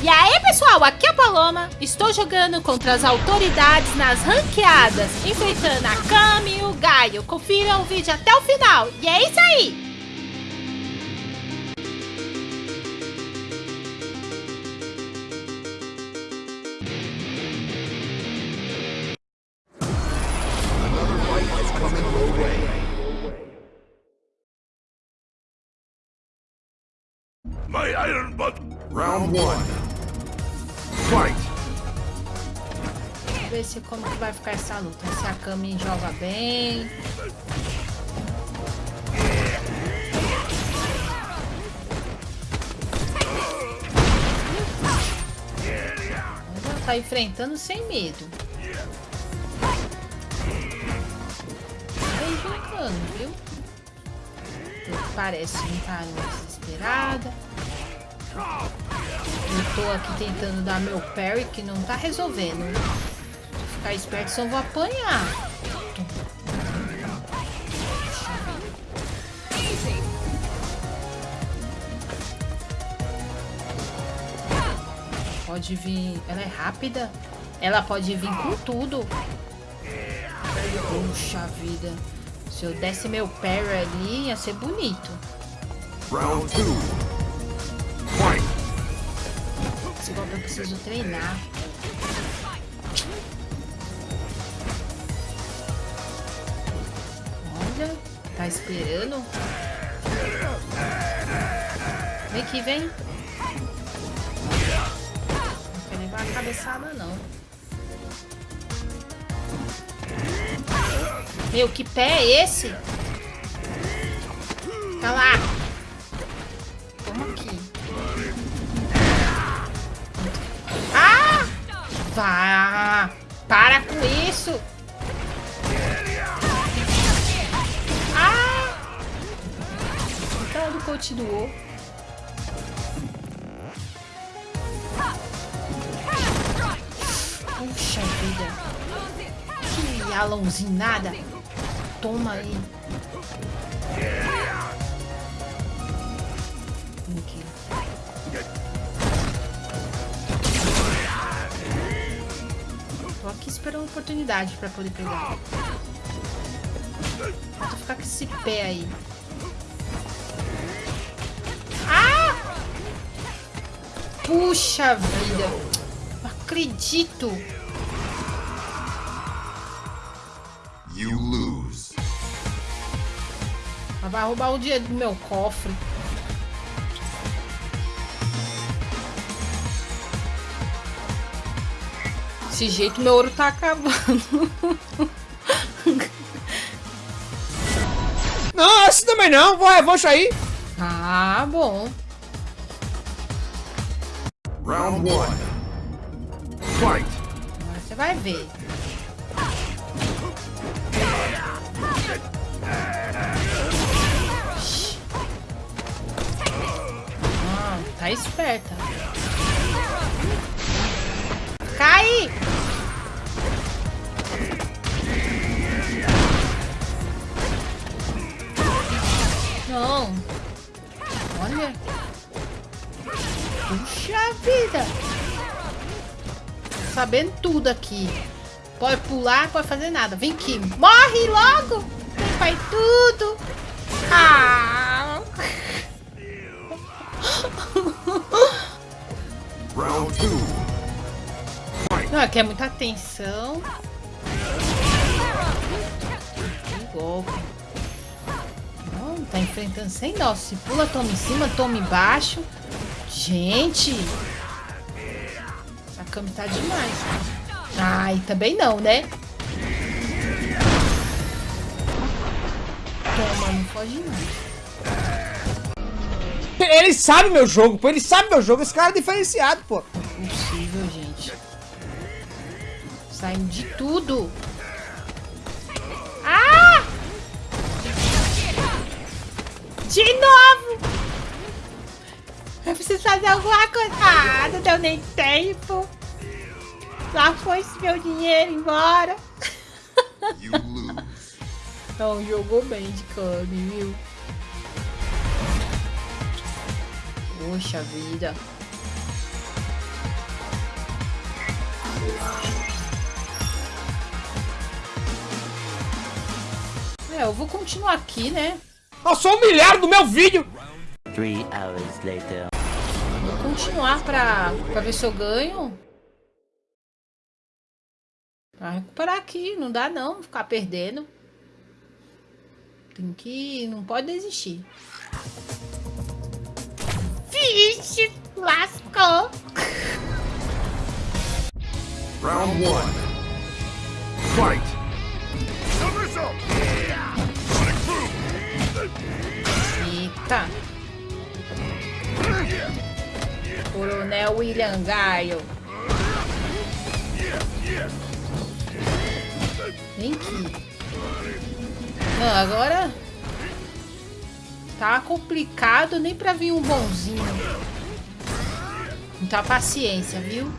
E aí pessoal, aqui é a Paloma, estou jogando contra as autoridades nas ranqueadas, enfrentando a Kami e o Gaio. Confiram o vídeo até o final, e é isso aí! My iron butt. Round one. Ver se como que vai ficar essa luta. Se a Kami joga bem. Ela tá enfrentando sem medo. Vai jogando, viu? Parece não tá desesperada. Estou aqui tentando dar meu parry, que não tá resolvendo. Ficar esperto, só vou apanhar. Pode vir... Ela é rápida. Ela pode vir com tudo. Puxa vida. Se eu desse meu parry ali, ia ser bonito. Round 2. Golpe eu preciso treinar. Olha, tá esperando. Vem que vem. Não quer levar a cabeçada, não. Meu, que pé é esse? Tá lá. Vá! Para com isso! Ah! O cara do continuou. Puxa vida. Que alãozinho nada. Toma aí. Oportunidade pra poder pegar. Vou ficar com esse pé aí. Ah! Puxa vida. Não acredito. You lose. Ela vai roubar o dinheiro do meu cofre. Desse jeito meu ouro tá acabando. Não, esse também não. Vou revanche aí. ah, bom. Round one. Fight. Agora você vai ver. Ah, tá esperta. Cai! Não. Olha. Puxa vida. Sabendo tudo aqui. Pode pular, pode fazer nada. Vem aqui. Morre logo. Vem, pai, tudo. Ah. Round two. Não, aqui é muita atenção. Que golpe. Tá enfrentando sem dó. Se pula, toma em cima, toma embaixo. Gente. Essa Kami tá demais. Ai, também não, né? Toma, não pode não. Ele sabe meu jogo, pô. Ele sabe meu jogo. Esse cara é diferenciado, pô. Impossível, gente. Saindo de tudo. De novo! Eu preciso fazer alguma coisa. Ah, não deu nem tempo. Lá foi esse meu dinheiro embora. não, jogou bem de Kami, viu? Poxa vida. É, eu vou continuar aqui, né? Eu sou humilhado no meu vídeo! Three hours later. Vou continuar pra, pra ver se eu ganho. Pra recuperar aqui. Não dá não ficar perdendo. Tem que... Não pode desistir. Vixe! Lascou! Round one. Fight! Eita! Coronel William Gaio. Vem aqui. Não, agora... Tá complicado nem pra vir um bonzinho. Muita paciência, viu?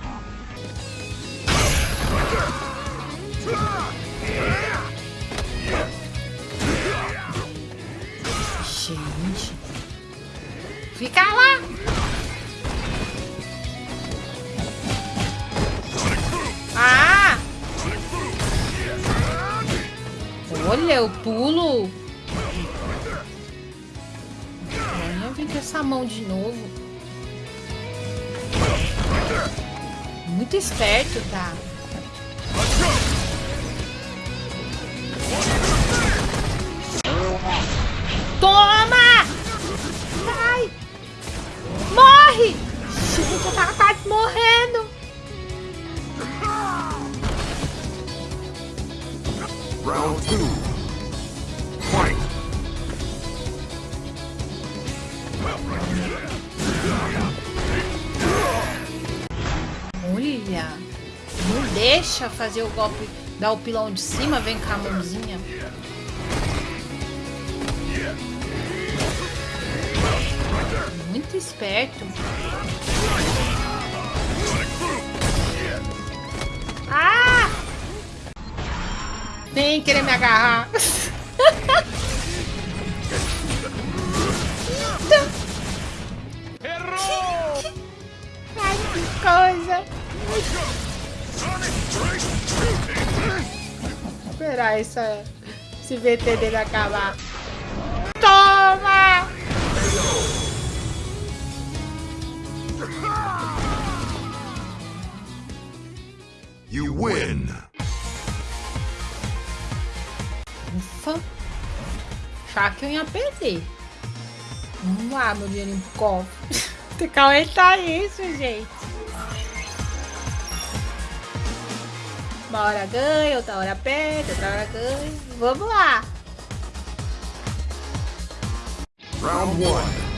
muito esperto, tá? Toma! Vai! Morre! Gente, eu tava quase morrendo! Round 2 deixa fazer o golpe, dar o pilão de cima, vem com a mãozinha. Muito esperto. Ah! Sem querer me agarrar. Ai, que coisa. Esperar essa, esse VT dele acabar. Toma! You win! Ufa. Achava que eu ia perder. Vamos lá, meu dinheiro pro cofre. Tem que aumentar isso, gente. Uma hora ganha, outra hora perde, outra hora ganha. Vamos lá. Round one.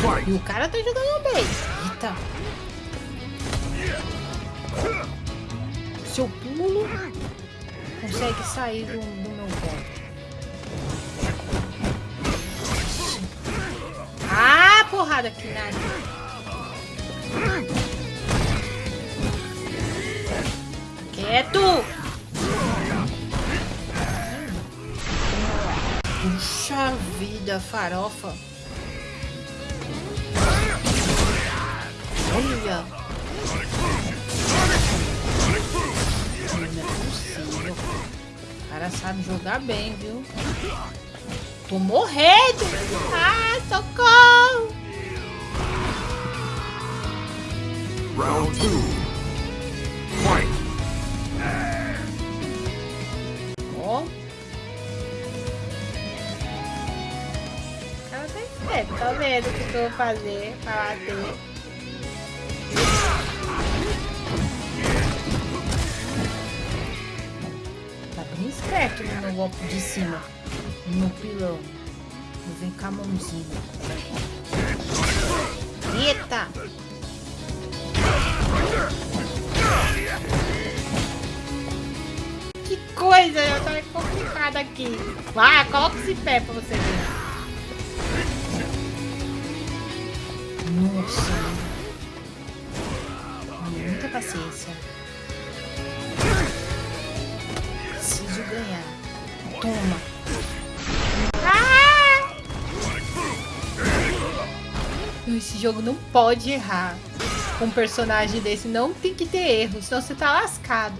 Fight! E o cara tá jogando bem. Eita. Se eu pulo, consegue sair do, do meu golpe. Ah, porrada aqui, nada. vida, farofa. Olha! Cara sabe jogar bem, viu? Tô morrendo! Ah, socorro! Round 2 esperto, tá vendo o que eu vou fazer pra bater. Tá bem esperto no meu golpe de cima. No pilão. Vou vir com a mãozinha. Eita! Que coisa, eu tô complicada aqui. Vai, coloca esse pé pra você ver. Nossa. Muita paciência. Preciso ganhar. Toma. Ah! Esse jogo não pode errar. Um personagem desse não tem que ter erro, senão você tá lascado.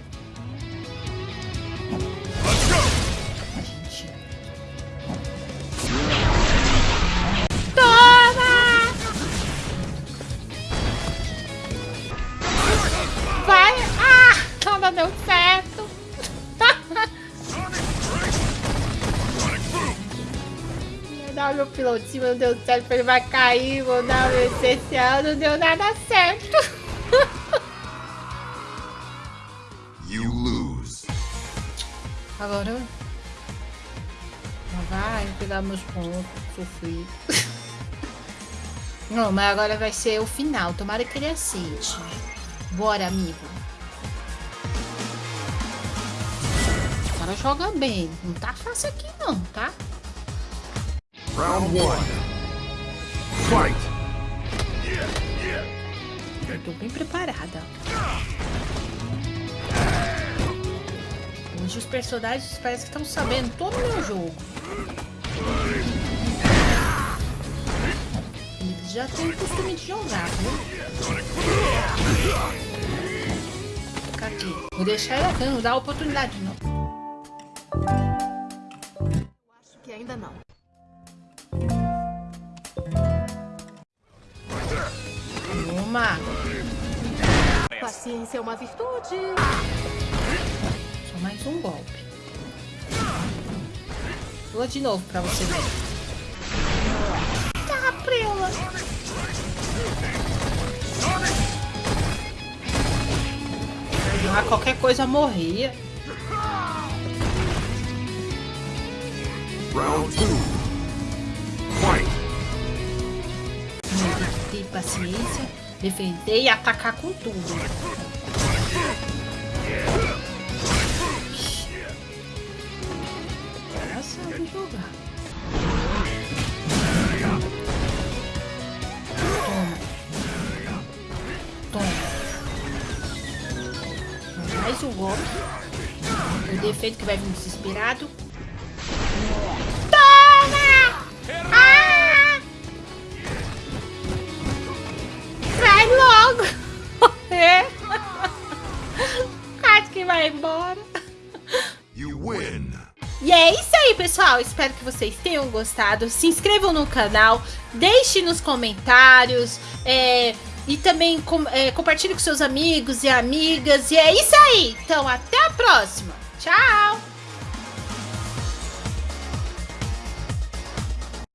Dar o meu pilotinho, não deu certo, ele vai cair, vou dar o essencial, não deu nada certo. You lose. Agora eu... Vai pegar meus pontos, sofrido. Não, mas agora vai ser o final. Tomara que ele aceite. Bora, amigo. O cara joga bem. Não tá fácil aqui não, tá? Round one. Fight. Eu tô bem preparada. Hoje os personagens parece que estão sabendo todo o meu jogo. Eles já têm o costume de jogar, viu? Fica aqui. Vou deixar ele aqui, não dar oportunidade não. Acho que ainda não. Paciência é uma virtude. Só mais um golpe. Pula de novo pra você ver. Tá, prela. Ah, qualquer coisa morria. Round two. Fight. Tem paciência, defender e atacar com tudo. Defeito que vai vir desesperado. Vai embora. You win. E é isso aí, pessoal. Espero que vocês tenham gostado. Se inscrevam no canal, deixe nos comentários. é, e também com, é, compartilhe com seus amigos e amigas. E é isso aí. Então, até a próxima. Tchau!